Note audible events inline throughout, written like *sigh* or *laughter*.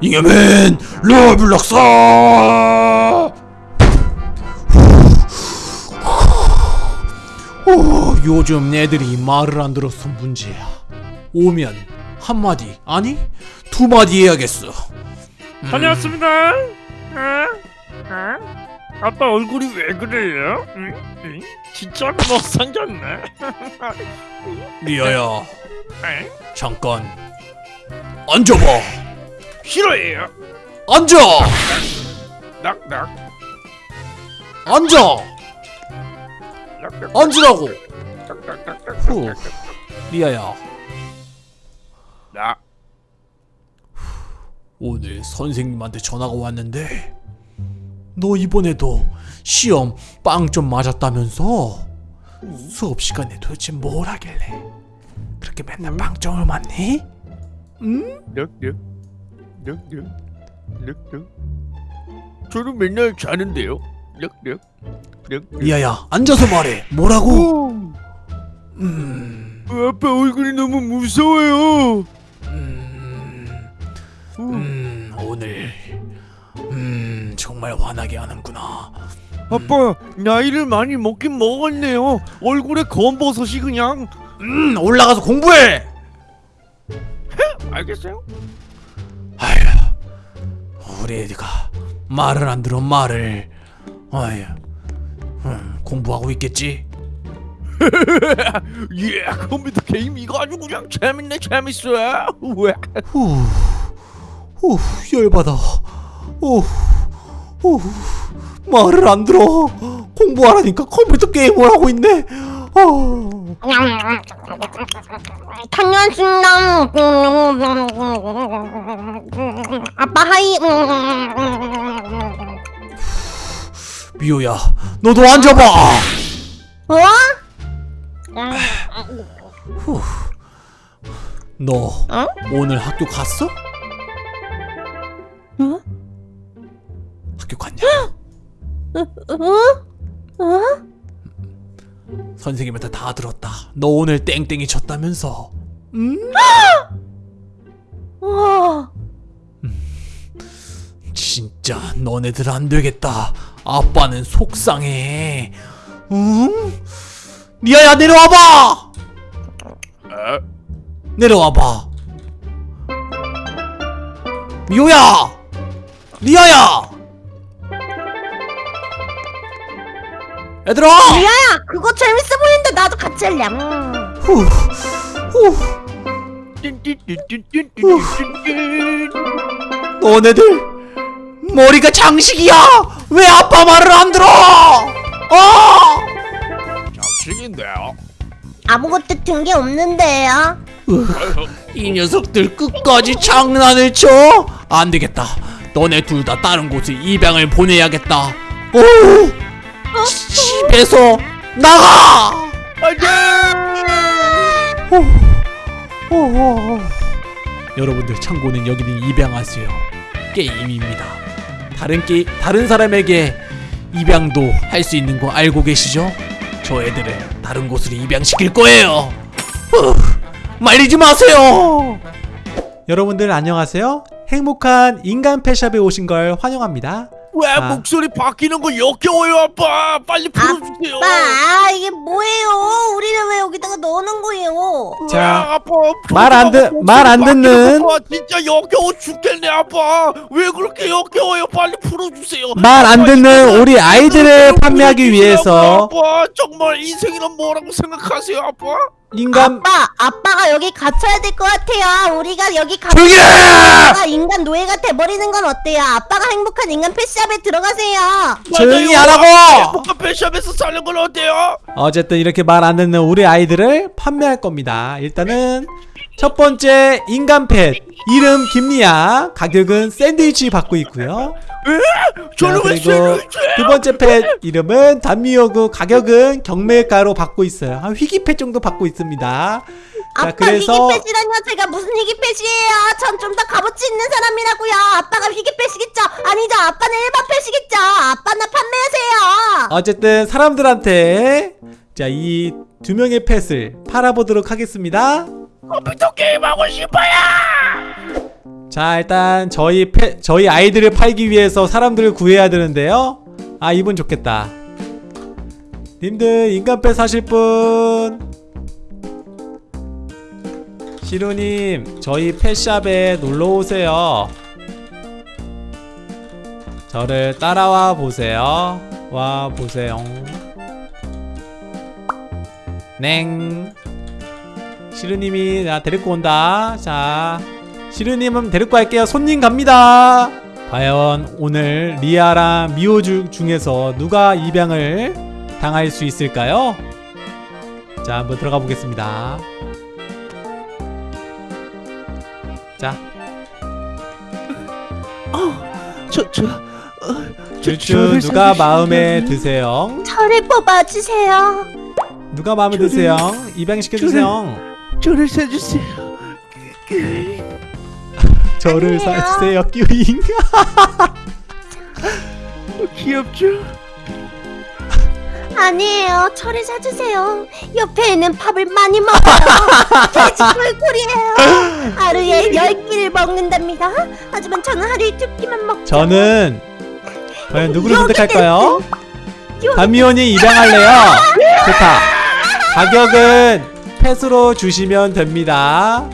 잉여맨 로블록스 오, 요즘 애들이 말을 안 들어서 문제야 오면 한마디 아니 두 마디 해야겠어 다녀왔습니다. 어? 어? 아빠 얼굴이 왜 그래요? 응? 응? 진짜 못생겼네. 리아야 응? 잠깐 앉아봐 싫어해요. 앉아! 낙낙 앉아! 앉으라고. 후. 리아야. 나. 오늘 선생님한테 전화가 왔는데 너 이번에도 시험 빵 좀 맞았다면서? 수업 시간에 도대체 뭘 하길래? 그렇게 맨날 빵점을 맞니? 응? 낙 낙 낙낙 낙낙. 저는 맨날 자는데요. 낙낙 낙낙. 리아야 앉아서 말해 뭐라고? 오, 음, 아빠 얼굴이 너무 무서워요. 음, 오. 음 오늘 음 정말 화나게 하는구나 아빠 나이를 많이 먹긴 먹었네요. 얼굴에 검버섯이 그냥. 음 올라가서 공부해 알겠어요? 우리 애가 말을 안 들어 말을 아휴 음, 공부하고 있겠지 *laughs* 예, 컴퓨터 게임 이거 아주 그냥 재밌네 재밌어요. 왜? 후, 후 열받아 후, 후 말을 안 들어 공부하라니까 컴퓨터 게임을 하고 있네 어. 다녀왔습니다. 아빠 하이. 미호야 너도 앉아봐 어? 너 어? 오늘 학교 갔어? 어? 학교 갔냐? 어? 어? 선생님한테 다 들었다 너 오늘 땡땡이 쳤다면서 음? 와. 진짜 너네들 안 되겠다. 아빠는 속상해. 응? 리아야 내려와봐. 어? 내려와봐. 미호야. 리아야. 얘들아! 리아야 그거 재밌어 보이는데 나도 같이 할래 음. 너네들 머리가 장식이야! 왜 아빠 말을 안 들어! 어! 장식인데요? 아무것도 든 게 없는데요? 이 녀석들 끝까지 장난을 쳐? 안 되겠다. 너네 둘 다 다른 곳에 입양을 보내야겠다. 오! 집에서 나가! 여러분들 참고는 여기는 입양하세요. 게임입니다. 다른 게 다른 사람에게 입양도 할 수 있는 거 알고 계시죠? 저 애들을 다른 곳으로 입양시킬 거예요. 후, 말리지 마세요. 여러분들 안녕하세요. 행복한 인간 펫샵에 오신 걸 환영합니다. 왜 아. 목소리 바뀌는 거 역겨워요 아빠 빨리 풀어주세요 아빠, 이게 뭐예요? 우리를 왜 여기다가 넣는 거예요? 왜, 자, 아빠 말안 듣- 목소리 말안 바뀌는 듣는- 거 봐. 진짜 역겨워 죽겠네 아빠 왜 그렇게 역겨워요 빨리 풀어주세요 말안 아빠, 듣는 우리 아이들을 판매하기 위해서 아빠 정말 인생이란 뭐라고 생각하세요 아빠 인간 아빠, 아빠가 여기 갇혀야 될 것 같아요. 우리가 여기 조용히 해! 갇혀가 인간 노예가 돼버리는 건 어때요? 아빠가 행복한 인간 펫샵에 들어가세요. 조용히. 하라고! 행복한 펫샵에서 사는 건 어때요? 어쨌든 이렇게 말 안 듣는 우리 아이들을 판매할 겁니다. 일단은 첫 번째 인간 펫 이름 김리아 가격은 샌드위치 받고 있고요. 저는 자, 왜 그리고 두 번째 펫 이름은 단미호구 가격은 경매가로 받고 있어요. 한 희귀펫 정도 받고 있습니다. 자 아빠 그래서 희귀펫이라뇨? 제가 무슨 희귀펫이에요? 전 좀 더 값어치 있는 사람이라고요. 아빠가 희귀펫이겠죠? 아니죠? 아빠는 일반 펫이겠죠? 아빠나 판매하세요. 어쨌든 사람들한테 자 이 두 명의 펫을 팔아보도록 하겠습니다. 컴퓨터 게임 하고 싶어요 자 일단 저희 패, 저희 아이들을 팔기 위해서 사람들을 구해야 되는데요. 아 이분 좋겠다. 님들 인간펫 사실 분. 시루님 저희 펫샵에 놀러오세요. 저를 따라와 보세요. 와 보세요. 냉. 시루님이 나 데리고 온다. 자 시루님은 데리고 갈게요 손님 갑니다 과연 오늘 리아랑 미호 주, 중에서 누가 입양을 당할 수 있을까요? 자 한번 들어가 보겠습니다 자 저저 어, 쭈쭈 누가 마음에 드세요? 저를 뽑아주세요. 누가 마음에 저를- 드세요? 입양시켜주세요 저를 사주세요. 저를. 사주세요 끼잉 *laughs* 귀엽죠? 아니에요. 저를 사주세요. 옆에 있는 밥을 많이 먹어요. *laughs* 돼지 꿀꿀이에요. 하루에 열 끼를 먹는답니다. 하지만 저는 하루에 두 끼만 먹죠. 저는 과연 누구를 선택할까요? 담미온이 입양할래요. *laughs* 좋다. 가격은 펫으로 주시면 됩니다.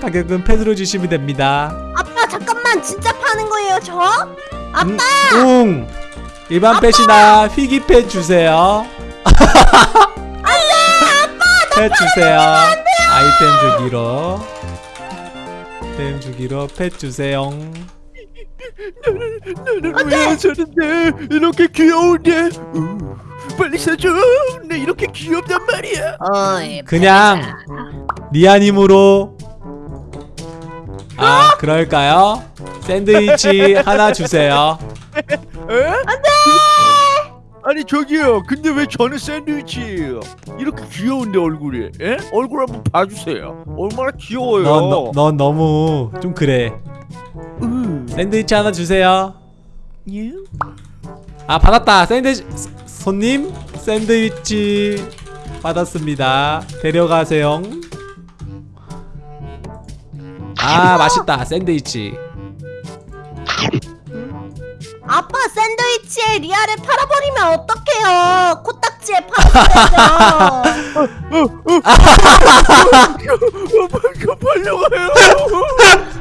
가격은 펫으로 주시면 됩니다. 아빠 잠깐만. 진짜 파는 거예요 저? 아빠! 음, 웅! 일반 펫이나 휘기 펫 주세요. *laughs* 안돼 아빠! 펫 주세요. 아이템 주기로. 아이템 주기로 펫 주세요. 나는 왜안 사는데? 이렇게 귀여운데 우, 빨리 사줘! 내 이렇게 귀엽단 말이야! 어이 그냥 리아님으로 아 그럴까요? 샌드위치 하나 주세요. 에? 안돼 아니 저기요 근데 왜 저는 샌드위치예요 이렇게 귀여운데 얼굴이 에? 얼굴 한번 봐주세요 얼마나 귀여워요 넌, 너, 넌 너무 좀 그래. 으, 샌드위치 하나 주세요. 예? 아 받았다. 샌드위치 손님 샌드위치 받았습니다. 데려가세요. 아 맛있다 샌드위치. 아빠 샌드위치에 리아를 팔아버리면 어떡해요 코딱지에 팔아버려요 이거 팔려가요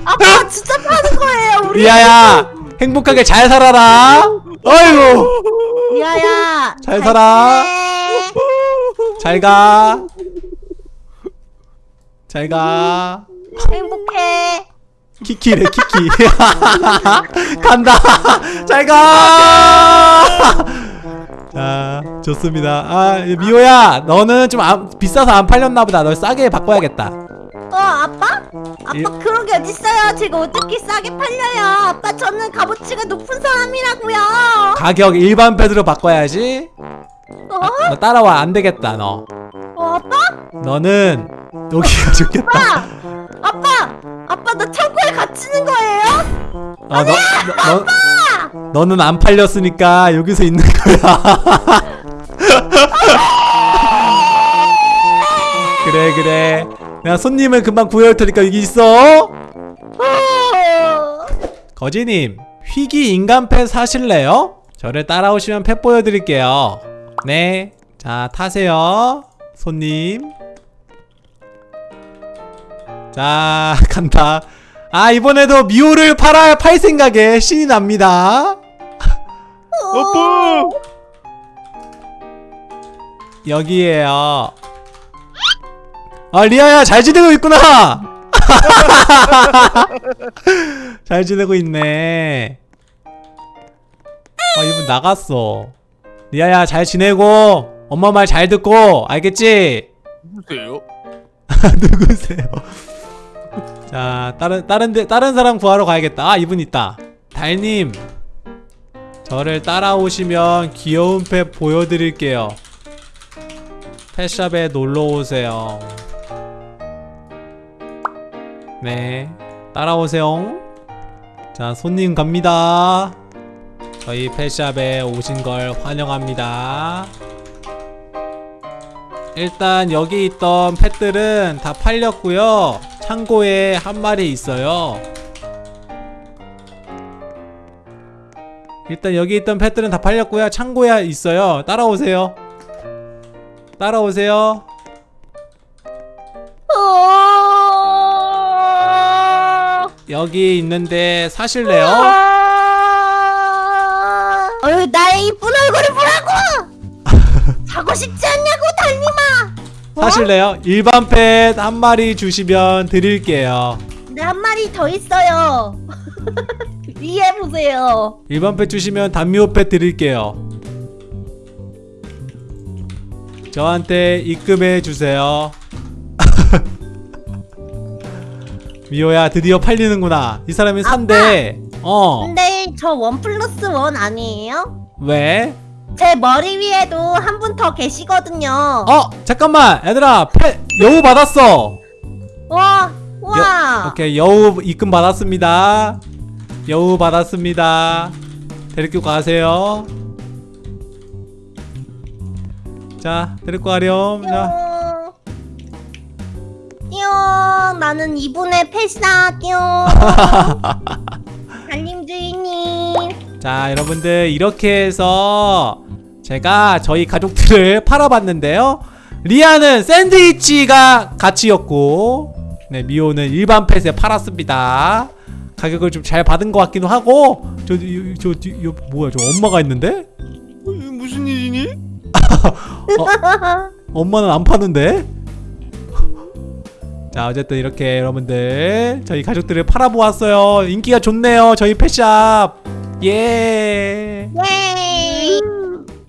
아빠 진짜 파는 거예요 우리 리아야 행복하게 잘 살아라. 어이구 리아야 잘 살아. 지내. 잘 가. 잘 가. 행복해 키키래 키키. *laughs* 간다. 잘 가. 자 좋습니다. 아 미호야 너는 좀 안, 비싸서 안 팔렸나 보다. 널 싸게 바꿔야겠다. 어 아빠? 아빠 이- 그런 게 어딨어요 제가 어떻게 싸게 팔려요 아빠 저는 값어치가 높은 사람이라고요 가격 일반 패드로 바꿔야지. 어? 너 따라와 안 되겠다 너. 어 아빠? 너는 여기가 좋겠다. 아빠! 아빠! 아빠 나 창고에 갇히는 거예요? 어, 너, 너, 너, 너는 안 팔렸으니까 여기서 있는 거야. *laughs* 그래 그래. 내가 손님을 금방 구해올 테니까 여기 있어. 어. 거지님 휘기 인간 펫 사실래요? 저를 따라오시면 펫 보여드릴게요. 네. 자 타세요. 손님. 자 *laughs* 간다. 아 이번에도 미호를 팔아 팔 생각에 신이 납니다. *laughs* 아빠 여기에요. 아 리아야 잘 지내고 있구나. *laughs* 잘 지내고 있네. 아 이분 나갔어. 리아야 잘 지내고 엄마 말 잘 듣고 알겠지? 누구세요? 누구세요? 자 다른 다른 데 다른 사람 구하러 가야겠다. 아 이분 있다. 달님 저를 따라오시면 귀여운 펫 보여드릴게요. 펫샵에 놀러 오세요. 네 따라오세요. 자 손님 갑니다. 저희 펫샵에 오신 걸 환영합니다. 일단 여기 있던 펫들은 다 팔렸고요. 창고에 한 마리 있어요 일단 여기 있던 펫들은 다 팔렸고요 창고에 있어요 따라오세요 따라오세요 어. 여기 있는데 사실래요? 어유 나의 이쁜 얼굴을 보라고! *laughs* 자고 싶지 않냐고 달님아! 사실래요? 일반 펫 한 마리 주시면 드릴게요. 네한 마리 더 있어요. 위에 보세요. 일반 펫 주시면 단미호 펫 드릴게요. 저한테 입금해 주세요. *laughs* 미호야 드디어 팔리는구나. 이 사람이 산대. 어. 근데 저 원 플러스 원 아니에요? 왜? 제 머리 위에도 한 분 더 계시거든요 어 잠깐만 얘들아 펫 여우 받았어 와 와. 오케이 여우 입금 받았습니다 여우 받았습니다 데리고 가세요 자 데리고 가렴 자 띠용. 띠용. 나는 이분의. 띠용. *laughs* 자 여러분들 이렇게 해서 제가 저희 가족들을 *laughs* 팔아봤는데요 리아는 샌드위치가 가치였고 네 미호는 일반 펫에 팔았습니다 가격을 좀 잘 받은 것 같기도 하고 저, 저, 저, 저, 저 뭐야 저 엄마가 있는데? 어, 무슨 일이니? *laughs* 엄마는 안 파는데? *laughs* 자 어쨌든 이렇게 여러분들 저희 가족들을 팔아보았어요 인기가 좋네요 저희 펫샵 예 예.